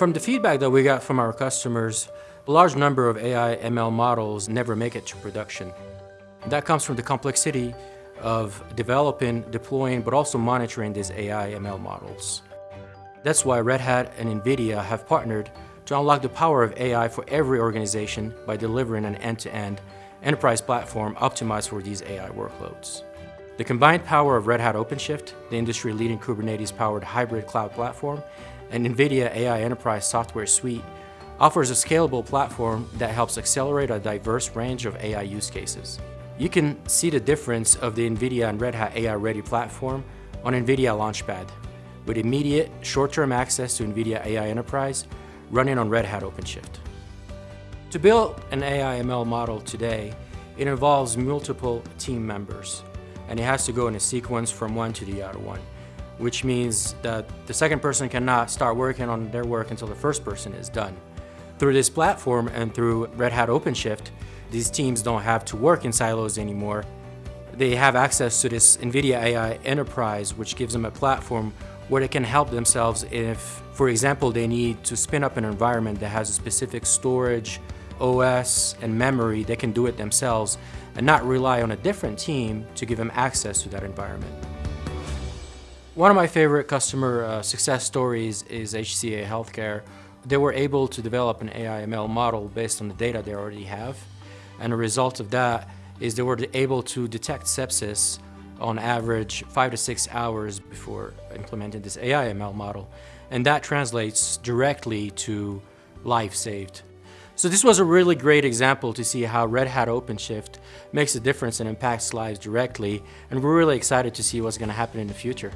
From the feedback that we got from our customers, a large number of AI ML models never make it to production. That comes from the complexity of developing, deploying, but also monitoring these AI ML models. That's why Red Hat and NVIDIA have partnered to unlock the power of AI for every organization by delivering an end-to-end -end enterprise platform optimized for these AI workloads. The combined power of Red Hat OpenShift, the industry-leading Kubernetes-powered hybrid cloud platform, and NVIDIA AI Enterprise Software Suite offers a scalable platform that helps accelerate a diverse range of AI use cases. You can see the difference of the NVIDIA and Red Hat AI Ready platform on NVIDIA LaunchPad, with immediate short-term access to NVIDIA AI Enterprise running on Red Hat OpenShift. To build an AI ML model today, it involves multiple team members, and it has to go in a sequence from one to the other one, which means that the second person cannot start working on their work until the first person is done. Through this platform and through Red Hat OpenShift, these teams don't have to work in silos anymore. They have access to this NVIDIA AI Enterprise, which gives them a platform where they can help themselves if, for example, they need to spin up an environment that has a specific storage, OS, and memory, they can do it themselves and not rely on a different team to give them access to that environment. One of my favorite customer uh, success stories is HCA Healthcare. They were able to develop an AI ML model based on the data they already have. And the result of that is they were able to detect sepsis on average five to six hours before implementing this AI ML model. And that translates directly to life saved. So this was a really great example to see how Red Hat OpenShift makes a difference and impacts lives directly. And we're really excited to see what's going to happen in the future.